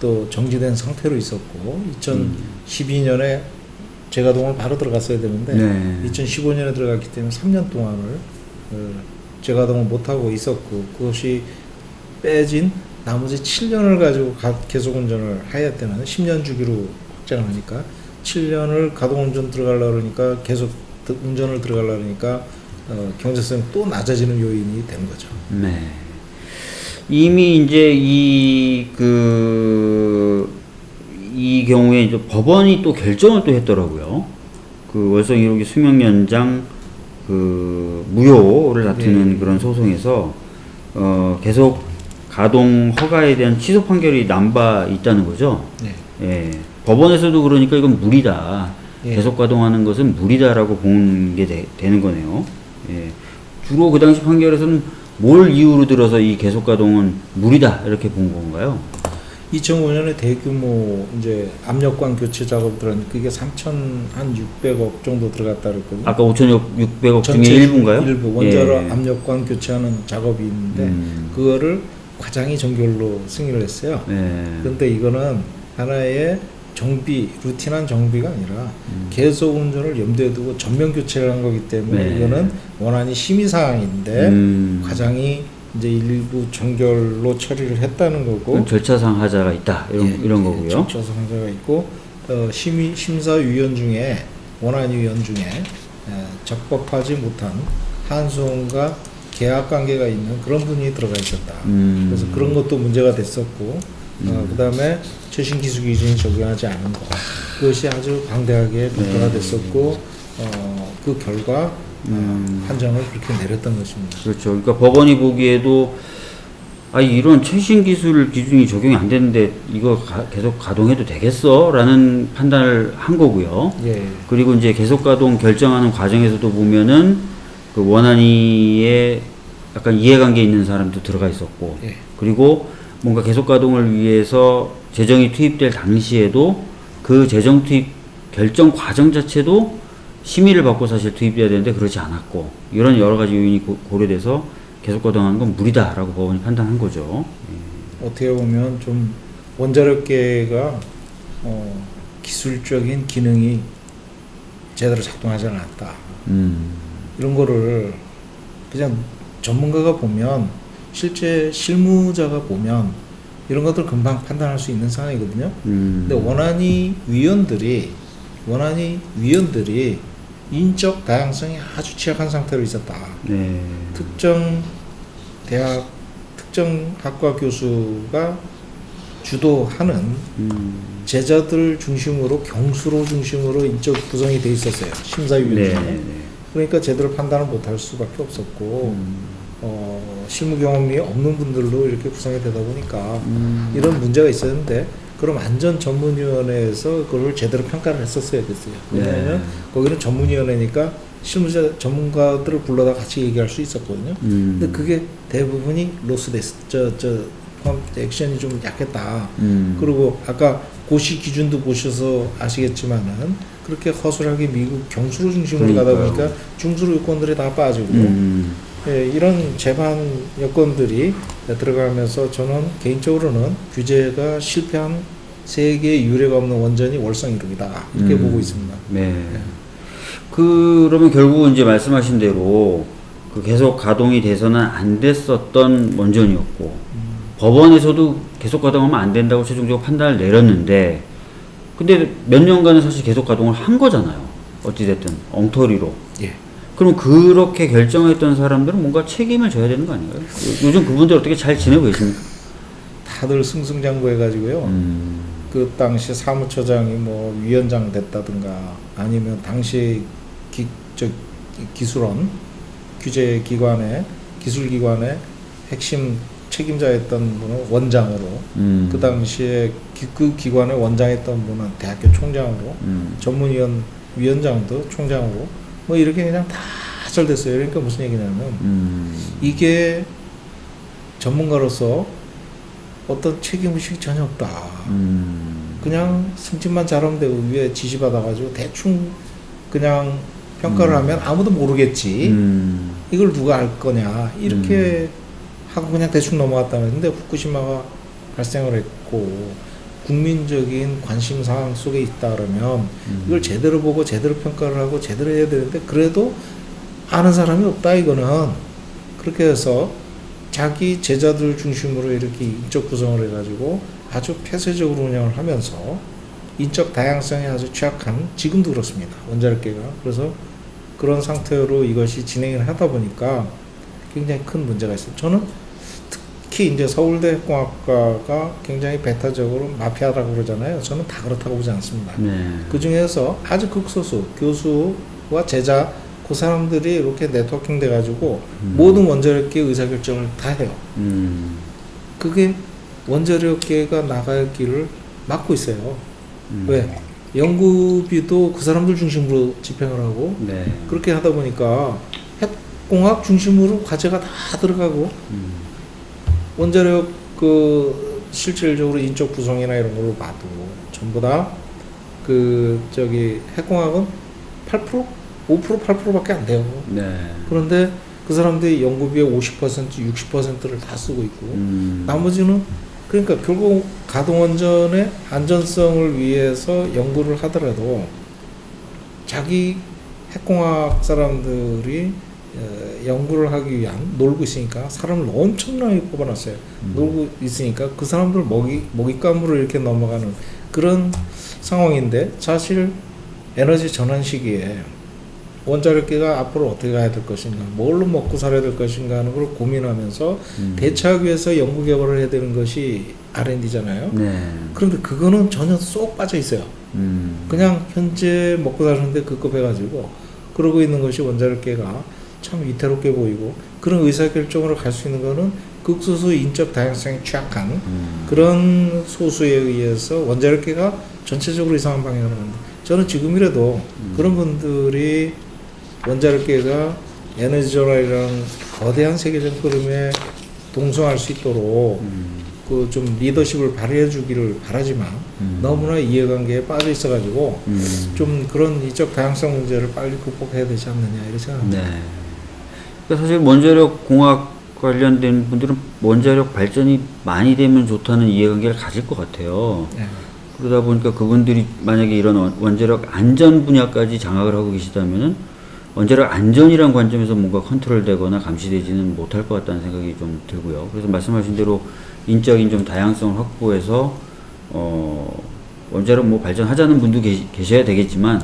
또 정지된 상태로 있었고 2012년에 재가동을 바로 들어갔어야 되는데 네. 2015년에 들어갔기 때문에 3년 동안을 어, 재가동을 못 하고 있었고 그것이 빼진 나머지 7년을 가지고 가- 계속 운전을 해야 되는 10년 주기로 확장을 하니까 7년을 가동 운전 들어가려 그러니까 계속 드- 운전을 들어가려 그러니까 어, 경제성이 또 낮아지는 요인이 된 거죠. 네. 이미 이제 이, 그, 이 경우에 이제 법원이 또 결정을 또 했더라고요. 그 월성 1호기 수명 연장 그 무효를 다투는 네. 그런 소송에서 어, 계속 가동 허가에 대한 취소 판결이 난 바 있다는 거죠. 네. 예. 법원에서도 그러니까 이건 무리다. 예. 계속 가동하는 것은 무리다라고 본게 되는 거네요. 예. 주로 그 당시 판결에서는 뭘 이유로 들어서 이 계속 가동은 무리다 이렇게 본 건가요? 2005년에 대규모 이제 압력관 교체 작업 들어갔는데 그게 3,600억 정도 들어갔다 그랬거든요. 아까 5,600억 중에 일부인가요? 일부 원자로 예. 압력관 교체하는 작업이 있는데 음. 그거를 과장이 정결로 승인을 했어요. 예. 그런데 이거는 하나의 정비, 루틴한 정비가 아니라 음. 계속 운전을 염두에 두고 전면 교체를 한 거기 때문에 네. 이거는 원안이 심의 사항인데 음. 과장이 이제 일부 정결로 처리를 했다는 거고 절차상 하자가 있다 이런 예, 이런 예, 거고요. 적자 상자가 있고 어, 심의 심사위원 중에 원안위원 중에 에, 적법하지 못한 한수원과 계약 관계가 있는 그런 분이 들어가 있었다. 음. 그래서 그런 것도 문제가 됐었고 어, 그 다음에 최신 기술 기준이 적용하지 않은 거 그것이 아주 방대하게 평가가 네. 됐었고 어, 그 결과 음. 어, 판정을 그렇게 내렸던 것입니다. 그렇죠. 그러니까 법원이 보기에도 아 이런 최신 기술 기준이 적용이 안 되는데 이거 가- 계속 가동해도 되겠어라는 판단을 한 거고요. 예. 그리고 이제 계속 가동 결정하는 과정에서도 보면은 그 원안위에 약간 이해관계 있는 사람도 들어가 있었고 예. 그리고 뭔가 계속 가동을 위해서 재정이 투입될 당시에도 그 재정 투입 결정 과정 자체도 심의를 받고 사실 투입돼야 되는데 그러지 않았고 이런 여러 가지 요인이 고- 고려돼서 계속 가동하는 건 무리다라고 법원이 판단한 거죠. 어떻게 보면 좀 원자력계가 어, 기술적인 기능이 제대로 작동하지 않았다. 음, 이런 거를 그냥 전문가가 보면 실제 실무자가 보면 이런 것들 금방 판단할 수 있는 상황이거든요. 음, 근데 원안위 위원들이 원안위 위원들이 인적 다양성이 아주 취약한 상태로 있었다. 네, 특정 대학 특정 학과 교수가 주도하는 음, 제자들 중심으로 경수로 중심으로 인적 구성이 돼 있었어요. 심사위원 네, 중에 네. 그러니까 제대로 판단을 못할 수밖에 없었고. 음, 어, 실무 경험이 없는 분들로 이렇게 구성이 되다 보니까 음, 이런 문제가 있었는데 그럼 안전 전문위원회에서 그걸 제대로 평가를 했었어야 됐어요. 왜냐하면 네. 거기는 전문위원회니까 실무자 전문가들을 불러다 같이 얘기할 수 있었거든요. 음, 근데 그게 대부분이 로스됐어. 저저 액션이 좀 약했다. 음, 그리고 아까 고시 기준도 보셔서 아시겠지만은 그렇게 허술하게 미국 경수로 중심으로 가다 그러니까요. 보니까 중수로 요건들이 다 빠지고 음, 예, 이런 재반 여건들이 들어가면서 저는 개인적으로는 규제가 실패한 세계 유례가 없는 원전이 월성 1호이다 이렇게 음. 보고 있습니다. 네. 그러면 결국 이제 말씀하신 대로 그 계속 가동이 돼서는 안 됐었던 원전이었고 법원에서도 계속 가동하면 안 된다고 최종적으로 판단을 내렸는데 근데 몇 년간은 사실 계속 가동을 한 거잖아요. 어찌됐든 엉터리로. 예. 그럼 그렇게 결정했던 사람들은 뭔가 책임을 져야 되는 거 아닌가요? 요- 요즘 그분들 어떻게 잘 지내고 계십니까? 다들 승승장구해가지고요. 음, 그 당시 사무처장이 뭐 위원장 됐다든가 아니면 당시 기, 저, 기술원 규제 기관의 기술 기관의 핵심 책임자였던 분은 원장으로 음, 그 당시에 기, 그 기관의 원장했던 분은 대학교 총장으로 음, 전문위원 위원장도 총장으로 뭐 이렇게 그냥 다잘 됐어요. 그러니까 무슨 얘기냐면 음, 이게 전문가로서 어떤 책임의식이 전혀 없다. 음, 그냥 승진만 잘하면 되고 위에 지시받아가지고 대충 그냥 평가를 음. 하면 아무도 모르겠지. 음, 이걸 누가 알 거냐. 이렇게 하고 그냥 대충 넘어갔다는 근데 후쿠시마가 발생을 했고 국민적인 관심 사항 속에 있다 그러면 음. 이걸 제대로 보고 제대로 평가를 하고 제대로 해야 되는데 그래도 아는 사람이 없다 이거는. 그렇게 해서 자기 제자들 중심으로 이렇게 인적 구성을 해가지고 아주 폐쇄적으로 운영을 하면서 인적 다양성에 아주 취약한 지금도 그렇습니다. 원자력계가. 그래서 그런 상태로 이것이 진행을 하다 보니까 굉장히 큰 문제가 있어요. 저는 특히 이제 서울대 핵공학과가 굉장히 배타적으로 마피아라고 그러잖아요 저는 다 그렇다고 보지 않습니다 네. 그 중에서 아주 극소수 교수와 제자 그 사람들이 이렇게 네트워킹 돼가지고 음. 모든 원자력계 의사결정을 다 해요. 음, 그게 원자력계가 나갈 길을 막고 있어요. 음. 왜? 연구비도 그 사람들 중심으로 집행을 하고 네. 그렇게 하다 보니까 핵공학 중심으로 과제가 다 들어가고 음, 원자력 그 실질적으로 인적 구성이나 이런 걸로 봐도 전부 다 그 저기 핵공학은 8% 5% 8%밖에 안 돼요. 네. 그런데 그 사람들이 연구비의 50% 60%를 다 쓰고 있고 음, 나머지는 그러니까 결국 가동원전의 안전성을 위해서 연구를 하더라도 자기 핵공학 사람들이 어, 연구를 하기 위한 놀고 있으니까 사람을 엄청나게 뽑아놨어요. 음. 놀고 있으니까 그 사람들 먹이 먹잇감으로 이렇게 넘어가는 그런 상황인데 사실 에너지 전환 시기에 원자력계가 앞으로 어떻게 가야 될 것인가, 뭘로 먹고 살아야 될 것인가 하는 걸 고민하면서 음. 대처하기 위해서 연구 개발을 해야 되는 것이 R&D잖아요. 네. 그런데 그거는 전혀 쏙 빠져 있어요. 음. 그냥 현재 먹고 사는데 그급 해가지고 그러고 있는 것이 원자력계가 참 위태롭게 보이고 그런 의사결정으로 갈 수 있는 거는 극소수 인적 다양성이 취약한 음. 그런 소수에 의해서 원자력계가 전체적으로 이상한 방향으로 간다. 저는 지금이라도 음. 그런 분들이 원자력계가 에너지 전환이라는 거대한 세계적 흐름에 동성할 수 있도록 음. 그좀 리더십을 발휘해 주기를 바라지만 음. 너무나 이해관계에 빠져 있어 가지고 음. 좀 그런 이적 다양성 문제를 빨리 극복해야 되지 않느냐 이렇게 생각합니다. 네. 그러니까 사실 원자력 공학 관련된 분들은 원자력 발전이 많이 되면 좋다는 이해관계를 가질 것 같아요. 네. 그러다 보니까 그분들이 만약에 이런 원- 원자력 안전 분야까지 장악을 하고 계시다면은 원자력 안전이란 관점에서 뭔가 컨트롤되거나 감시되지는 못할 것 같다는 생각이 좀 들고요. 그래서 말씀하신 대로 인적인 좀 다양성을 확보해서 어 원자력 뭐 발전하자는 분도 계시, 계셔야 되겠지만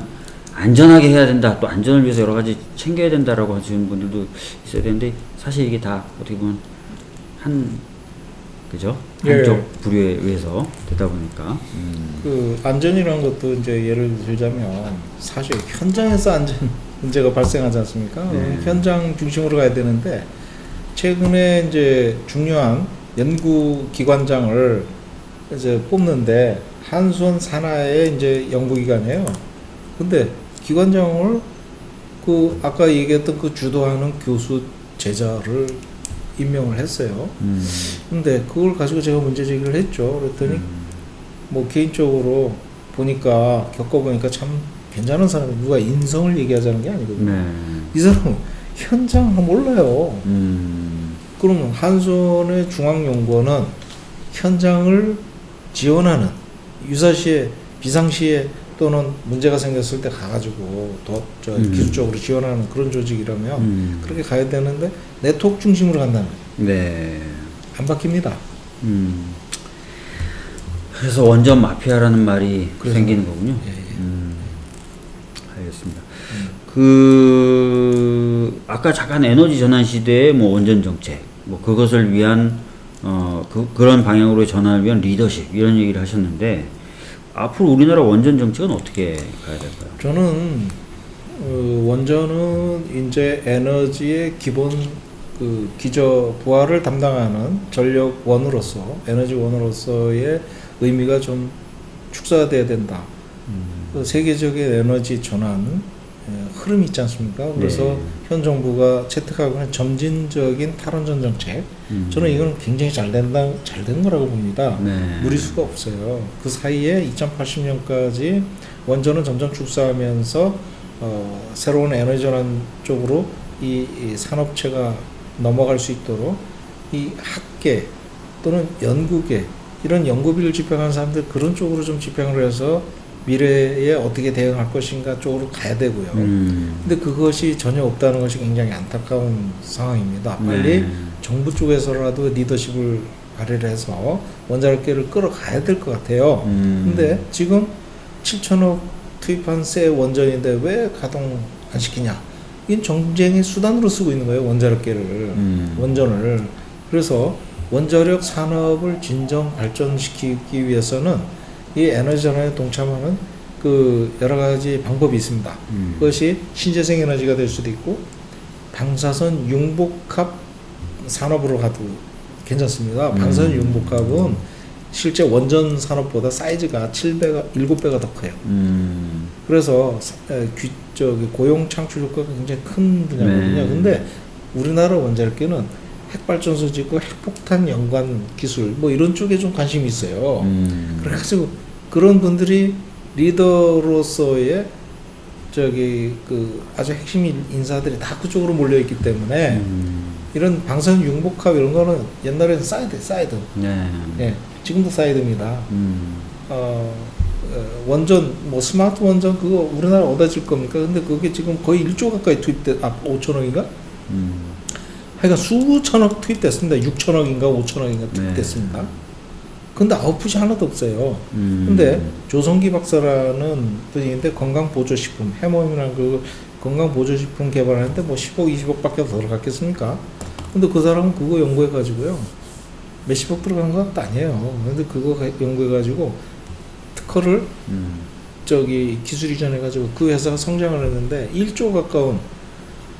안전하게 해야 된다. 또 안전을 위해서 여러 가지 챙겨야 된다라고 하시는 분들도 있어야 되는데 사실 이게 다 어떻게 보면 한 그죠? 예. 한쪽 부류에 의해서 되다 보니까 음. 그 안전이라는 것도 이제 예를 들자면 사실 현장에서 안전 문제가 발생하지 않습니까? 네. 현장 중심으로 가야 되는데 최근에 이제 중요한 연구 기관장을 이제 뽑는데 한손 산하의 이제 연구기관이에요. 근데 기관장을 그 아까 얘기했던 그 주도하는 교수 제자를 임명을 했어요. 음. 근데 그걸 가지고 제가 문제 제기를 했죠. 그랬더니 뭐 개인적으로 보니까 겪어보니까 참 괜찮은 사람이 누가 인성을 얘기하자는 게 아니거든요. 네. 이 사람은 현장 몰라요. 음. 그러면 한손의 중앙연구원은 현장을 지원하는 유사시에 비상시에 또는 문제가 생겼을 때 가가지고 더저 음. 기술적으로 지원하는 그런 조직이라면 음. 그렇게 가야 되는데 네트워크 중심으로 간다면 네. 안 바뀝니다. 음. 그래서 원전 마피아라는 말이 그래서- 생기는 거군요. 예, 예. 음. 알겠습니다. 그 아까 잠깐 에너지 전환 시대의 뭐 원전 정책, 뭐 그것을 위한 어 그, 그런 방향으로 전환을 위한 리더십 이런 얘기를 하셨는데 앞으로 우리나라 원전 정책은 어떻게 가야 될까요? 저는 어, 원전은 이제 에너지의 기본 그 기저 부하를 담당하는 전력원으로서 에너지원으로서의 의미가 좀 축소돼야 된다. 그 세계적인 에너지 전환 에, 흐름이 있지 않습니까? 그래서 네. 현 정부가 채택하고 있는 점진적인 탈원전 정책, 음. 저는 이건 굉장히 잘 된다, 잘 된 거라고 봅니다. 네. 무리수가 없어요. 그 사이에 2080년까지 원전은 점점 축소하면서 어, 새로운 에너지 전환 쪽으로 이, 이 산업체가 넘어갈 수 있도록 이 학계 또는 연구계 이런 연구비를 집행하는 사람들 그런 쪽으로 좀 집행을 해서 미래에 어떻게 대응할 것인가 쪽으로 가야 되고요. 음. 근데 그것이 전혀 없다는 것이 굉장히 안타까운 상황입니다. 빨리 네. 정부 쪽에서라도 리더십을 발휘를 해서 원자력계를 끌어가야 될 것 같아요. 음. 근데 지금 7천억 투입한 새 원전인데 왜 가동 안 시키냐? 이건 정쟁의 수단으로 쓰고 있는 거예요, 원자력계를. 음. 원전을. 그래서 원자력 산업을 진정 발전시키기 위해서는 이 에너지 전환에 동참하는 그 여러 가지 방법이 있습니다. 음. 그것이 신재생 에너지가 될 수도 있고 방사선 융복합 산업으로 가도 괜찮습니다. 음. 방사선 융복합은 실제 원전 산업보다 사이즈가 7배가 7배가 더 커요. 음. 그래서 사- 에, 귀, 저기 고용 창출 효과가 굉장히 큰 분야거든요. 네. 근데 우리나라 원자력계는 핵발전소 짓고 핵폭탄 연관 기술 뭐 이런 쪽에 좀 관심이 있어요. 음. 그래가지고 그런 분들이 리더로서의 저기 그 아주 핵심 인- 인사들이 다 그쪽으로 몰려 있기 때문에 음. 이런 방사선 융복합 이런 거는 옛날에는 사이드 사이드 네. 예 지금도 사이드입니다 음. 어, 어, 원전 뭐 스마트 원전 그거 우리나라 어디다 지을 겁니까 근데 그게 지금 거의 1조 가까이 투입돼 아 5천억인가 음. 하여간 수천억 투입됐습니다 6천억인가 5천억인가 투입됐습니다 근데 아웃풋이 하나도 없어요 음. 근데 조성기 박사라는 분인데 건강보조식품 해모임이라는 그 건강보조식품 개발하는데 뭐 10억 20억 밖에 더 들어갔겠습니까? 근데 그 사람은 그거 연구해가지고요 몇십억 들어간 것도 아니에요. 근데 그거 가- 연구해가지고 특허를 음. 저기 기술 이전해가지고 그 회사가 성장을 했는데 1조 가까운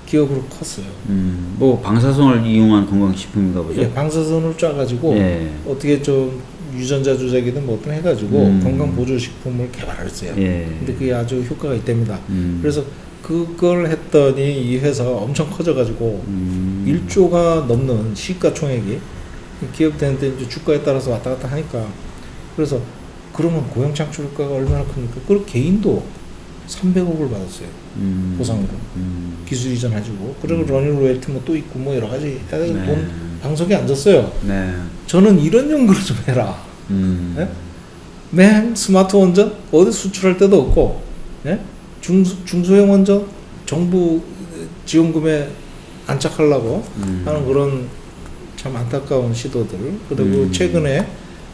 기업으로 컸어요. 음, 뭐 방사선을 이용한 건강식품인가 보죠. 예, 방사선을 쏴가지고 예. 어떻게 좀 유전자 조작이든 뭐든 해가지고 음. 건강 보조 식품을 개발했어요. 예. 근데 그게 아주 효과가 있답니다. 음. 그래서 그걸 했더니 이 회사가 엄청 커져가지고 음. 1조가 넘는 시가총액이 기업들한테 이제 주가에 따라서 왔다 갔다 하니까 그래서 그러면 고용 창출가가 얼마나 큽니까? 그 개인도 300억을 받았어요 음. 보상으로 음. 기술 이전해주고 그리고 running 로열티 뭐 또 있고 뭐 여러 가지 네. 돈 방석에 앉았어요. 네. 저는 이런 연구를 좀 해라. 음. 예? 맨 스마트 원전 어디 수출할 데도 없고 예? 중수, 중소형 원전 정부 지원금에 안착하려고 음. 하는 그런 참 안타까운 시도들 그리고 음. 최근에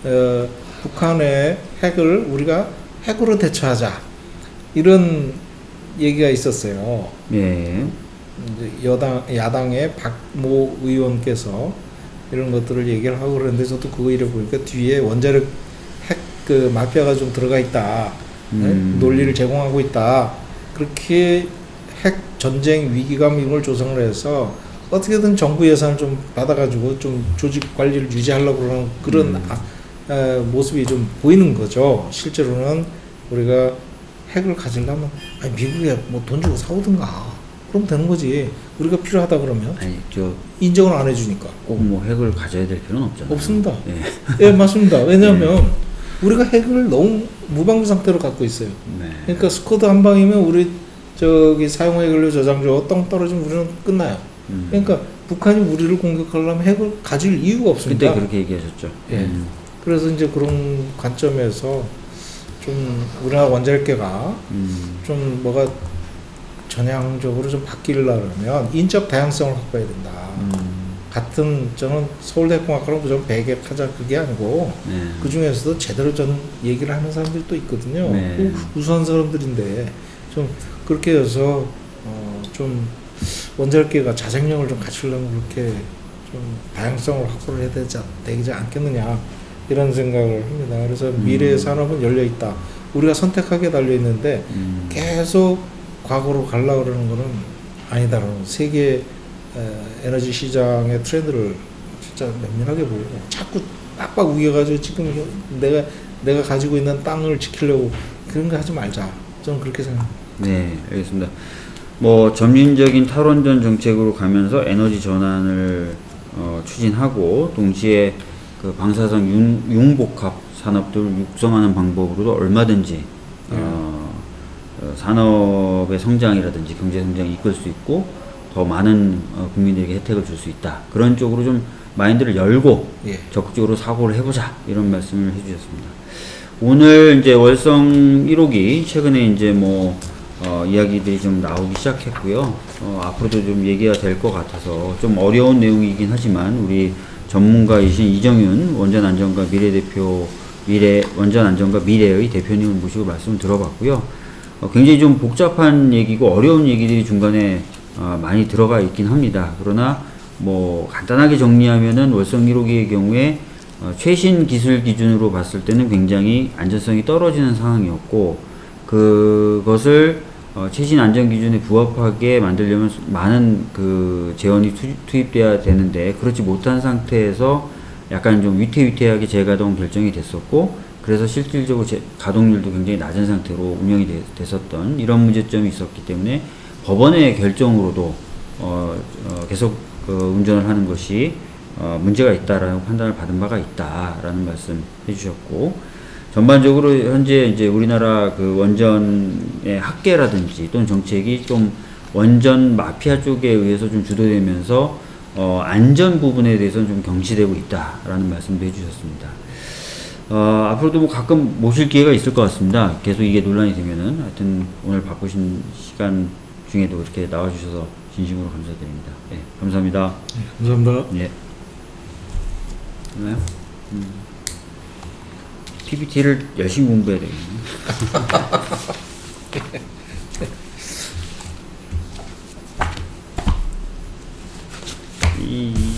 어, 북한의 핵을 우리가 핵으로 대처하자 이런 얘기가 있었어요. 예. 여당 야당의 박모 의원께서 이런 것들을 얘기를 하고 그러는데 저도 그거 이래 보니까 뒤에 원자력 핵 그 마피아가 좀 들어가 있다 네? 음. 논리를 제공하고 있다 그렇게 핵 전쟁 위기감 이걸 조성을 해서 어떻게든 정부 예산을 좀 받아가지고 좀 조직 관리를 유지하려고 그러는 그런 음. 아, 에, 모습이 좀 보이는 거죠 실제로는 우리가 핵을 가지려면 아니 미국에 뭐 돈 주고 사오든가 그럼 되는 거지 우리가 필요하다 그러면 아니 저 인정을 안 해주니까 꼭 뭐 핵을 가져야 될 필요는 없잖아요. 없습니다. 예. 예 맞습니다 왜냐하면 우리가 핵을 너무 무방비 상태로 갖고 있어요 네. 그러니까 스쿼드 한 방이면 우리 저기 사용해 근로 저장소 똥 떨어지면 우리는 끝나요 음. 그러니까 북한이 우리를 공격하려면 핵을 가질 이유가 없습니다 그때 그렇게 얘기하셨죠. 예. 음. 그래서 이제 그런 관점에서 좀 우리나라 원자력계가 음. 좀 뭐가 전향적으로 좀 바뀌려면 인적 다양성을 확보해야 된다. 음. 같은 저는 서울대공학과로 무조건 배격하자 그게 아니고 네. 그 중에서도 제대로 전 얘기를 하는 사람들이 또 있거든요. 네. 우- 우수한 사람들인데 좀 그렇게 해서 어, 좀 원자력계가 자생력을 좀 갖추려면 그렇게 좀 다양성을 확보를 해야 되지, 않, 되지 않겠느냐 이런 생각을 합니다. 그래서 음. 미래의 산업은 열려 있다. 우리가 선택하게 달려 있는데 음. 계속 과거로 가려 그러는 거는 아니다라는 세계 에, 에너지 시장의 트렌드를 진짜 면밀하게 보고 자꾸 빡빡 우겨가지고 지금 내가 내가 가지고 있는 땅을 지키려고 그런 거 하지 말자. 저는 그렇게 생각합니다. 네, 알겠습니다. 뭐 점진적인 탈원전 정책으로 가면서 에너지 전환을 어, 추진하고 동시에 그 방사선 융, 융복합 산업들을 육성하는 방법으로도 얼마든지 어, 어, 산업의 성장이라든지 경제 성장이 이끌 수 있고 더 많은 어, 국민들에게 혜택을 줄 수 있다. 그런 쪽으로 좀 마인드를 열고 예. 적극적으로 사고를 해보자 이런 말씀을 해주셨습니다. 오늘 이제 월성 1호기 최근에 이제 뭐 어, 이야기들이 좀 나오기 시작했고요. 어, 앞으로도 좀 얘기가 될 것 같아서 좀 어려운 내용이긴 하지만 우리 전문가이신 이정윤 원전 안전과 미래 대표 미래 원전 안전과 미래의 대표님을 모시고 말씀을 들어봤고요. 어, 굉장히 좀 복잡한 얘기고 어려운 얘기들이 중간에 어, 많이 들어가 있긴 합니다. 그러나 뭐 간단하게 정리하면은 월성 1호기의 경우에 어, 최신 기술 기준으로 봤을 때는 굉장히 안전성이 떨어지는 상황이었고 그것을 어, 최신 안전 기준에 부합하게 만들려면 수- 많은 그 재원이 투, 투입돼야 되는데 그렇지 못한 상태에서 약간 좀 위태위태하게 재가동 결정이 됐었고 그래서 실질적으로 제, 가동률도 굉장히 낮은 상태로 운영이 되- 됐었던 이런 문제점이 있었기 때문에 법원의 결정으로도 어, 어, 계속 그 운전을 하는 것이 어, 문제가 있다라는 판단을 받은 바가 있다라는 말씀 해주셨고 전반적으로 현재 이제 우리나라 그 원전의 학계라든지 또는 정책이 좀 원전 마피아 쪽에 의해서 좀 주도되면서 어, 안전 부분에 대해서는 좀 경시되고 있다라는 말씀도 해주셨습니다. 어, 앞으로도 뭐 가끔 모실 기회가 있을 것 같습니다. 계속 이게 논란이 되면은 하여튼 오늘 바쁘신 시간 중에도 이렇게 나와주셔서 진심으로 감사드립니다. 예, 감사합니다. 감사합니다. 예. 됐나요? 음. PPT를 열심히 공부해야 되겠네. 이